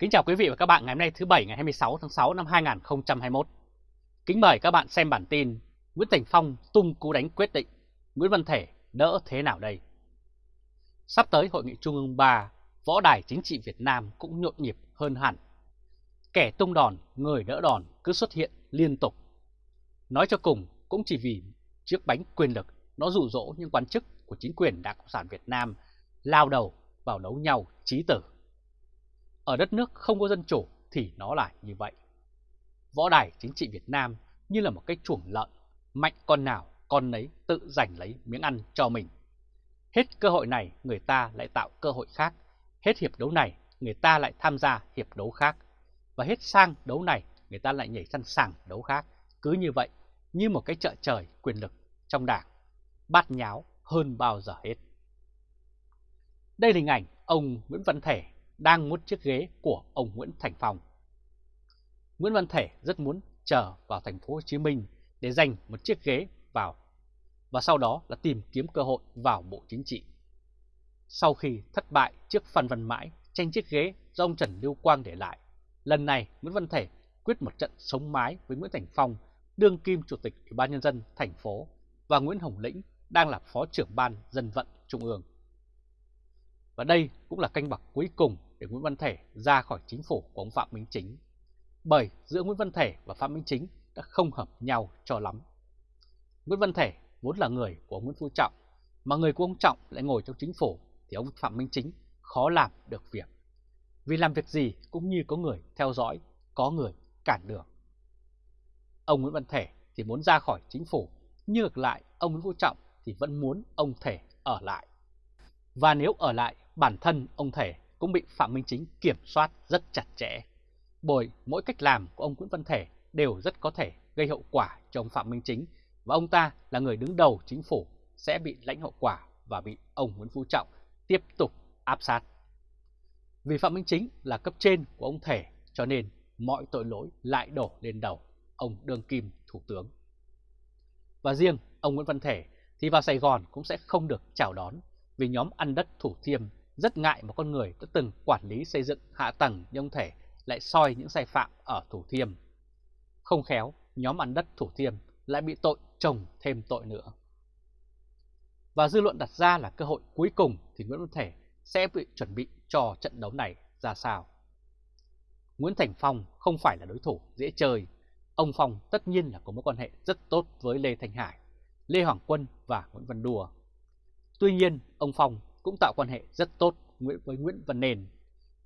Kính chào quý vị và các bạn ngày hôm nay thứ Bảy ngày 26 tháng 6 năm 2021. Kính mời các bạn xem bản tin Nguyễn Thành Phong tung cú đánh quyết định, Nguyễn Văn Thể đỡ thế nào đây? Sắp tới Hội nghị Trung ương 3, võ đài chính trị Việt Nam cũng nhộn nhịp hơn hẳn. Kẻ tung đòn, người đỡ đòn cứ xuất hiện liên tục. Nói cho cùng cũng chỉ vì chiếc bánh quyền lực nó rụ rỗ những quan chức của chính quyền Đảng Cộng sản Việt Nam lao đầu vào đấu nhau trí tử. Ở đất nước không có dân chủ thì nó lại như vậy. Võ đài chính trị Việt Nam như là một cái chuồng lợn, mạnh con nào con nấy tự giành lấy miếng ăn cho mình. Hết cơ hội này người ta lại tạo cơ hội khác, hết hiệp đấu này người ta lại tham gia hiệp đấu khác, và hết sang đấu này người ta lại nhảy sang sàng đấu khác. Cứ như vậy, như một cái chợ trời quyền lực trong đảng, bát nháo hơn bao giờ hết. Đây là hình ảnh ông Nguyễn Văn Thể đang muốn chiếc ghế của ông Nguyễn Thành Phong. Nguyễn Văn Thể rất muốn trở vào thành phố Hồ Chí Minh để giành một chiếc ghế vào và sau đó là tìm kiếm cơ hội vào Bộ Chính trị. Sau khi thất bại trước Phan Văn Mãi tranh chiếc ghế do ông Trần Lưu Quang để lại, lần này Nguyễn Văn Thể quyết một trận sống mái với Nguyễn Thành Phong, đương kim chủ tịch Ủy ban nhân dân thành phố và Nguyễn Hồng Lĩnh đang là phó trưởng ban dân vận trung ương. Và đây cũng là canh bạc cuối cùng để Nguyễn Văn Thể ra khỏi chính phủ của ông Phạm Minh Chính. Bởi giữa Nguyễn Văn Thể và Phạm Minh Chính đã không hợp nhau cho lắm. Nguyễn Văn Thể vốn là người của ông Nguyễn Phú Trọng, mà người của ông Trọng lại ngồi trong chính phủ thì ông Phạm Minh Chính khó làm được việc. Vì làm việc gì cũng như có người theo dõi, có người cản đường. Ông Nguyễn Văn Thể thì muốn ra khỏi chính phủ, nhưng ngược lại ông Nguyễn Phú Trọng thì vẫn muốn ông Thể ở lại. Và nếu ở lại, bản thân ông Thể cũng bị Phạm Minh Chính kiểm soát rất chặt chẽ. Bởi mỗi cách làm của ông Nguyễn Văn Thể đều rất có thể gây hậu quả cho ông Phạm Minh Chính và ông ta là người đứng đầu chính phủ sẽ bị lãnh hậu quả và bị ông Nguyễn Phú Trọng tiếp tục áp sát. Vì Phạm Minh Chính là cấp trên của ông Thể cho nên mọi tội lỗi lại đổ lên đầu ông Đương Kim Thủ tướng. Và riêng ông Nguyễn Văn Thể thì vào Sài Gòn cũng sẽ không được chào đón vì nhóm ăn đất Thủ Thiêm rất ngại một con người đã từng quản lý xây dựng hạ tầng nhưng ông Thể lại soi những sai phạm ở Thủ Thiêm. Không khéo, nhóm ăn đất Thủ Thiêm lại bị tội chồng thêm tội nữa. Và dư luận đặt ra là cơ hội cuối cùng thì Nguyễn Văn Thể sẽ bị chuẩn bị cho trận đấu này ra sao. Nguyễn Thành Phong không phải là đối thủ dễ chơi. Ông Phong tất nhiên là có mối quan hệ rất tốt với Lê Thanh Hải, Lê Hoàng Quân và Nguyễn Văn Đùa. Tuy nhiên, ông Phong cũng tạo quan hệ rất tốt với Nguyễn Văn Nền.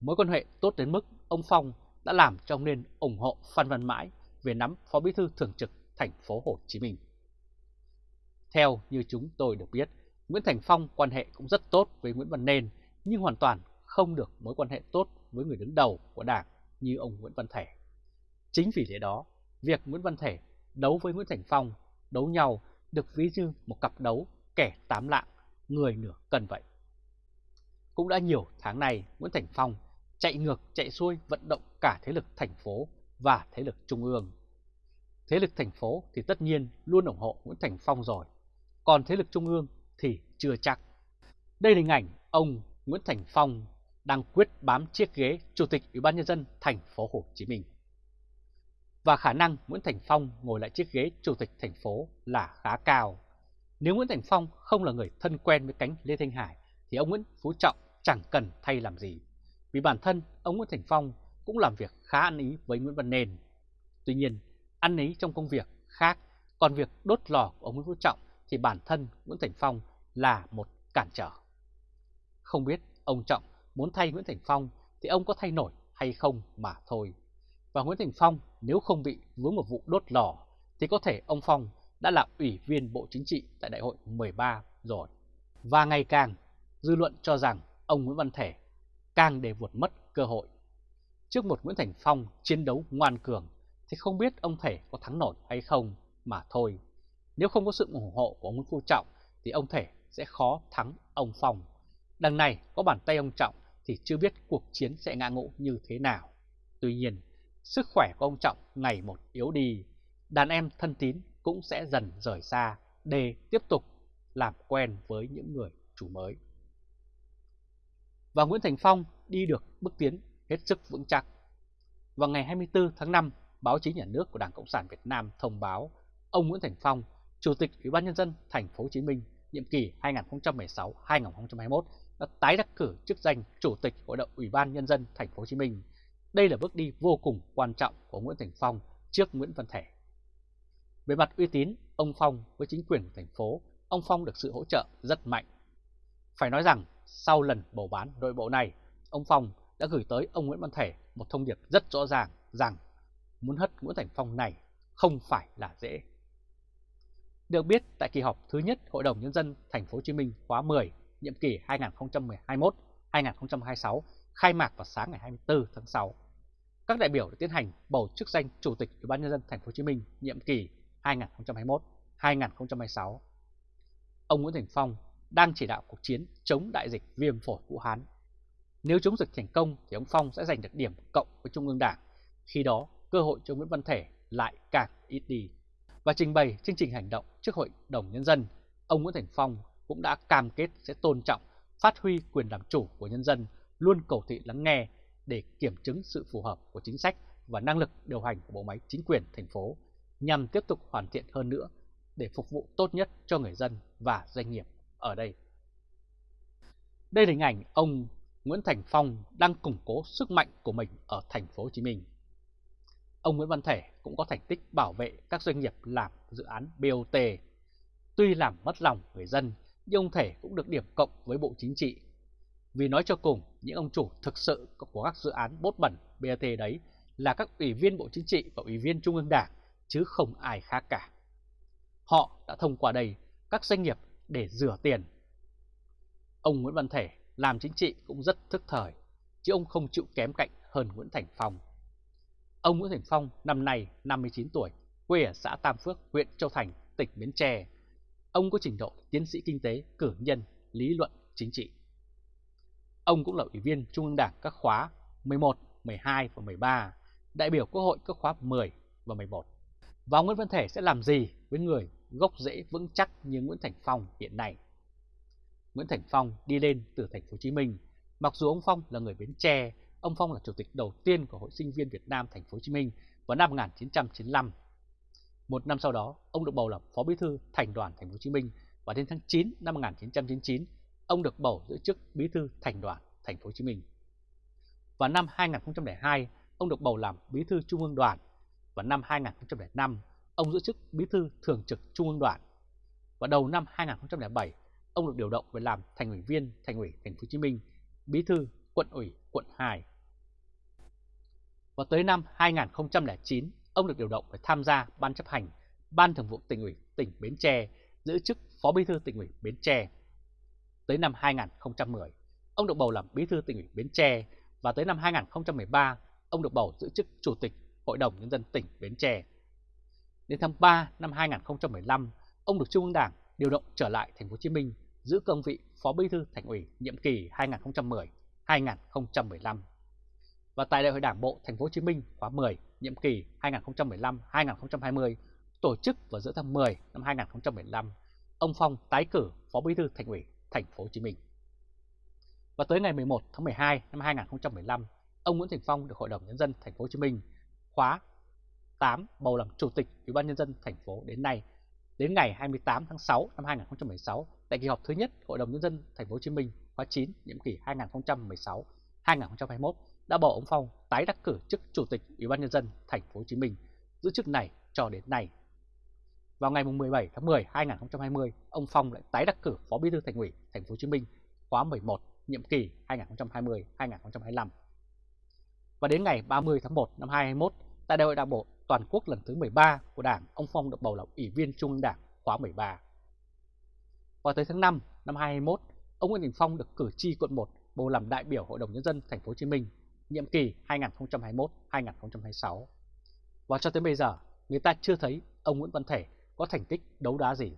Mối quan hệ tốt đến mức ông Phong đã làm cho ông Nền ủng hộ Phan Văn Mãi về nắm Phó Bí thư Thường trực thành phố Hồ Chí Minh. Theo như chúng tôi được biết, Nguyễn Thành Phong quan hệ cũng rất tốt với Nguyễn Văn nền nhưng hoàn toàn không được mối quan hệ tốt với người đứng đầu của đảng như ông Nguyễn Văn Thể. Chính vì thế đó, việc Nguyễn Văn Thể đấu với Nguyễn Thành Phong, đấu nhau được ví như một cặp đấu kẻ tám lạng, người nửa cần vậy. Cũng đã nhiều tháng này, Nguyễn Thành Phong chạy ngược chạy xuôi vận động cả thế lực thành phố và thế lực trung ương. Thế lực thành phố thì tất nhiên luôn ủng hộ Nguyễn Thành Phong rồi, còn thế lực trung ương thì chưa chắc. Đây là hình ảnh ông Nguyễn Thành Phong đang quyết bám chiếc ghế Chủ tịch Ủy ban nhân dân thành phố Hồ Chí Minh. Và khả năng Nguyễn Thành Phong ngồi lại chiếc ghế Chủ tịch thành phố là khá cao. Nếu Nguyễn Thành Phong không là người thân quen với cánh Lê Thanh Hải thì ông Nguyễn Phú Trọng chẳng cần thay làm gì. Vì bản thân ông Nguyễn Thành Phong cũng làm việc khá ăn ý với Nguyễn Văn Nền. Tuy nhiên, ăn ý trong công việc khác, còn việc đốt lò của ông Nguyễn Phú Trọng thì bản thân Nguyễn Thành Phong là một cản trở. Không biết ông Trọng muốn thay Nguyễn Thành Phong thì ông có thay nổi hay không mà thôi. Và Nguyễn Thành Phong nếu không bị vướng một vụ đốt lò thì có thể ông Phong đã là ủy viên Bộ Chính trị tại đại hội 13 rồi. Và ngày càng, dư luận cho rằng ông Nguyễn Văn Thể càng để vụt mất cơ hội. Trước một Nguyễn Thành Phong chiến đấu ngoan cường thì không biết ông Thể có thắng nổi hay không mà thôi. Nếu không có sự ủng hộ của ông Nguyễn Phú Trọng thì ông Thể sẽ khó thắng ông Phong. Đằng này có bàn tay ông Trọng thì chưa biết cuộc chiến sẽ ngã ngũ như thế nào. Tuy nhiên, sức khỏe của ông Trọng ngày một yếu đi, đàn em thân tín cũng sẽ dần rời xa để tiếp tục làm quen với những người chủ mới. Và Nguyễn Thành Phong đi được bước tiến hết sức vững chắc. Vào ngày 24 tháng 5, báo chí nhà nước của Đảng Cộng sản Việt Nam thông báo ông Nguyễn Thành Phong, Chủ tịch Ủy ban nhân dân thành phố Hồ Chí Minh nhiệm kỳ 2016-2021 đã tái đắc cử chức danh Chủ tịch Hội đồng Ủy ban nhân dân thành phố Hồ Chí Minh. Đây là bước đi vô cùng quan trọng của Nguyễn Thành Phong trước Nguyễn Văn Thể. Về mặt uy tín, ông Phong với chính quyền của thành phố, ông Phong được sự hỗ trợ rất mạnh. Phải nói rằng, sau lần bầu bán nội bộ này, ông Phong đã gửi tới ông Nguyễn Văn Thể một thông điệp rất rõ ràng rằng muốn hất Nguyễn Thành Phong này không phải là dễ. Được biết, tại kỳ họp thứ nhất Hội đồng Nhân dân Thành phố Hồ Chí Minh khóa 10, nhiệm kỳ 2021-2026, khai mạc vào sáng ngày 24 tháng 6. Các đại biểu đã tiến hành bầu chức danh Chủ tịch Ủy ban Nhân dân Thành phố Hồ Chí Minh nhiệm kỳ 2021-2026. Ông Nguyễn Thành Phong đang chỉ đạo cuộc chiến chống đại dịch viêm phổi Vũ Hán. Nếu chống dịch thành công thì ông Phong sẽ giành được điểm cộng với Trung ương Đảng. Khi đó, cơ hội cho Nguyễn Văn Thể lại càng ít đi. Và trình bày chương trình hành động trước Hội đồng Nhân dân, ông Nguyễn Thành Phong cũng đã cam kết sẽ tôn trọng, phát huy quyền làm chủ của nhân dân, luôn cầu thị lắng nghe để kiểm chứng sự phù hợp của chính sách và năng lực điều hành của bộ máy chính quyền thành phố nhằm tiếp tục hoàn thiện hơn nữa để phục vụ tốt nhất cho người dân và doanh nghiệp ở đây. Đây là hình ảnh ông Nguyễn Thành Phong đang củng cố sức mạnh của mình ở thành phố Hồ Chí Minh. Ông Nguyễn Văn Thể cũng có thành tích bảo vệ các doanh nghiệp làm dự án BOT. Tuy làm mất lòng người dân, nhưng ông Thể cũng được điểm cộng với Bộ Chính trị. Vì nói cho cùng, những ông chủ thực sự của các dự án bốt bẩn BOT đấy là các ủy viên Bộ Chính trị và ủy viên Trung ương Đảng, chứ không ai khác cả. Họ đã thông qua đây các doanh nghiệp để rửa tiền. Ông Nguyễn Văn Thể làm chính trị cũng rất thức thời, chứ ông không chịu kém cạnh hơn Nguyễn Thành Phong. Ông Nguyễn Thành Phong năm nay 59 tuổi, quê ở xã Tam Phước, huyện Châu Thành, tỉnh Bến Tre. Ông có trình độ tiến sĩ kinh tế, cử nhân, lý luận, chính trị. Ông cũng là ủy viên Trung ương Đảng các khóa 11, 12 và 13, đại biểu Quốc hội các khóa 10 và 11. Và ông Nguyễn Văn Thể sẽ làm gì với người gốc rễ vững chắc như Nguyễn Thành Phong hiện nay? Nguyễn Thành Phong đi lên từ thành phố Hồ Chí Minh. Mặc dù ông Phong là người Bến Tre, ông Phong là chủ tịch đầu tiên của Hội Sinh viên Việt Nam thành phố Hồ Chí Minh vào năm 1995. Một năm sau đó, ông được bầu làm Phó Bí thư Thành đoàn thành phố Hồ Chí Minh và đến tháng 9 năm 1999, ông được bầu giữ chức Bí thư Thành đoàn thành phố Hồ Chí Minh. Vào năm 2002, ông được bầu làm Bí thư Trung ương Đoàn. Và năm 2005, ông giữ chức Bí thư Thường trực Trung ương Đoàn. Và đầu năm 2007, ông được điều động về làm thành ủy viên Thành ủy Thành phố Hồ Chí Minh, Bí thư Quận ủy Quận 2. Và tới năm 2009, ông được điều động để tham gia ban chấp hành Ban Thường vụ tỉnh ủy tỉnh Bến Tre, giữ chức Phó Bí thư tỉnh ủy Bến Tre. Tới năm 2010, ông được bầu làm Bí thư tỉnh ủy Bến Tre và tới năm 2013, ông được bầu giữ chức Chủ tịch Hội đồng Nhân dân tỉnh Bến Tre. Đến tháng 3 năm 2015, ông được Trung ương Đảng điều động trở lại thành phố Hồ Chí Minh giữ cương vị Phó Bí thư Thành ủy nhiệm kỳ 2010-2015. Và tại Đại hội Đảng bộ thành phố Hồ Chí Minh khóa 10 nhiệm kỳ 2015-2020 tổ chức vào giữa tháng 10 năm 2015, ông Phong tái cử Phó Bí thư Thành ủy thành phố Hồ Chí Minh. Và tới ngày 11 tháng 12 năm 2015, ông Nguyễn Thành Phong được Hội đồng nhân dân thành phố Hồ Chí Minh khóa 8 bầu làm chủ tịch Ủy ban nhân dân thành phố đến nay Đến ngày 28 tháng 6 năm 2016, tại kỳ họp thứ nhất Hội đồng nhân dân thành phố Hồ Chí Minh khóa 9 nhiệm kỳ 2016-2021 đã bầu ông Phong tái đắc cử chức chủ tịch Ủy ban nhân dân thành phố Hồ Chí Minh, giữ chức này cho đến nay. Vào ngày 17 tháng 10 2020, ông Phong lại tái đắc cử Phó Bí thư Thành ủy Thành phố Hồ Chí Minh khóa 11 nhiệm kỳ 2020-2025. Và đến ngày 30 tháng 1 năm 2021, tại Đại hội Đảng bộ toàn quốc lần thứ 13 của Đảng, ông Phong được bầu làm Ủy viên Trung ương Đảng khóa 13. Vào tới tháng 5 năm 2021, ông Nguyễn Đình Phong được cử tri quận 1 bầu làm đại biểu Hội đồng nhân dân thành phố Hồ Chí Minh nhiệm kỳ 2021-2026. Và cho tới bây giờ, người ta chưa thấy ông Nguyễn Văn Thể có thành tích đấu đá gì.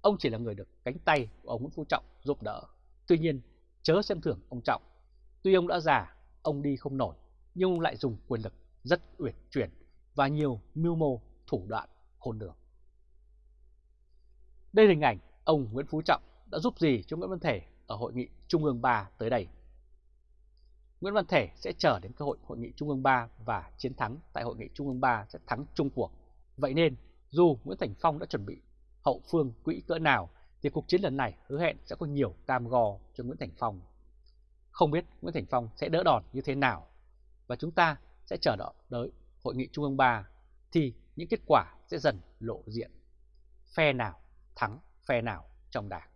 Ông chỉ là người được cánh tay của ông Nguyễn Phú Trọng giúp đỡ. Tuy nhiên, chớ xem thường ông Trọng. Tuy ông đã già, ông đi không nổi, nhưng ông lại dùng quyền lực rất uyển chuyển và nhiều mưu mô thủ đoạn khôn lường. Đây là hình ảnh ông Nguyễn Phú Trọng đã giúp gì cho Nguyễn Văn Thể ở hội nghị Trung ương 3 tới đây. Nguyễn Văn Thể sẽ chờ đến cơ hội hội nghị Trung ương 3 và chiến thắng tại hội nghị Trung ương 3 sẽ thắng chung cuộc. Vậy nên, dù Nguyễn Thành Phong đã chuẩn bị hậu phương quỹ cỡ nào, thì cuộc chiến lần này hứa hẹn sẽ có nhiều cam go cho Nguyễn Thành Phong. Không biết Nguyễn Thành Phong sẽ đỡ đòn như thế nào, và chúng ta sẽ chờ đợi tới hội nghị Trung ương 3 thì những kết quả sẽ dần lộ diện. Phe nào thắng phe nào trong đảng.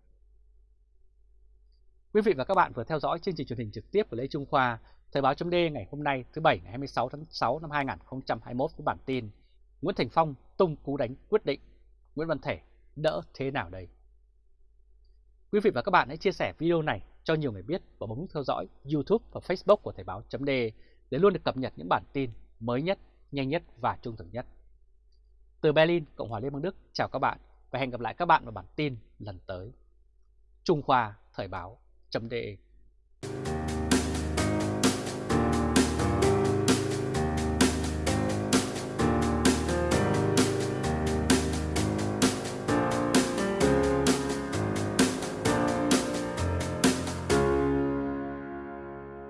Quý vị và các bạn vừa theo dõi chương trình truyền hình trực tiếp của Lê Trung Khoa, Thời báo chấm ngày hôm nay thứ Bảy ngày 26 tháng 6 năm 2021 với bản tin Nguyễn Thành Phong tung cú đánh quyết định, Nguyễn Văn Thể đỡ thế nào đây? Quý vị và các bạn hãy chia sẻ video này cho nhiều người biết và bấm theo dõi YouTube và Facebook của Thời báo chấm để để luôn được cập nhật những bản tin mới nhất, nhanh nhất và trung thực nhất. Từ Berlin, Cộng hòa Liên bang Đức, chào các bạn và hẹn gặp lại các bạn vào bản tin lần tới. Trung Khoa Thời báo chấm